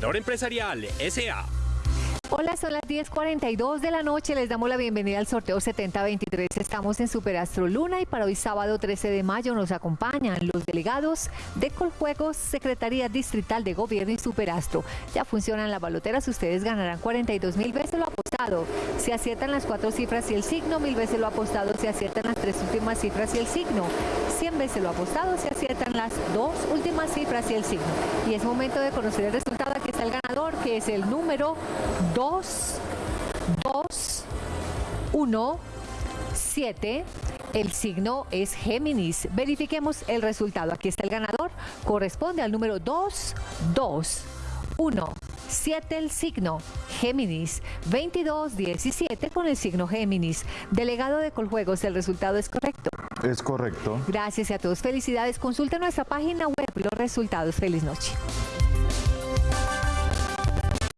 Empresarial S.A. Hola, son las 10.42 de la noche. Les damos la bienvenida al sorteo 7023. Estamos en Superastro Luna y para hoy sábado 13 de mayo nos acompañan los delegados de Coljuegos, Secretaría Distrital de Gobierno y Superastro. Ya funcionan las baloteras, ustedes ganarán 42 mil veces lo apostado. Si aciertan las cuatro cifras y el signo, mil veces lo apostado. Si aciertan las tres últimas cifras y el signo, 100 veces lo apostado. Si aciertan las dos últimas cifras y el signo. Y es momento de conocer el resultado. Está el ganador, que es el número 2, 2, 1, 7. El signo es Géminis. Verifiquemos el resultado. Aquí está el ganador. Corresponde al número 2, 2, 1, 7 el signo Géminis, 22, 17 con el signo Géminis. Delegado de Coljuegos, ¿el resultado es correcto? Es correcto. Gracias a todos. Felicidades. Consulta nuestra página web los resultados. Feliz noche.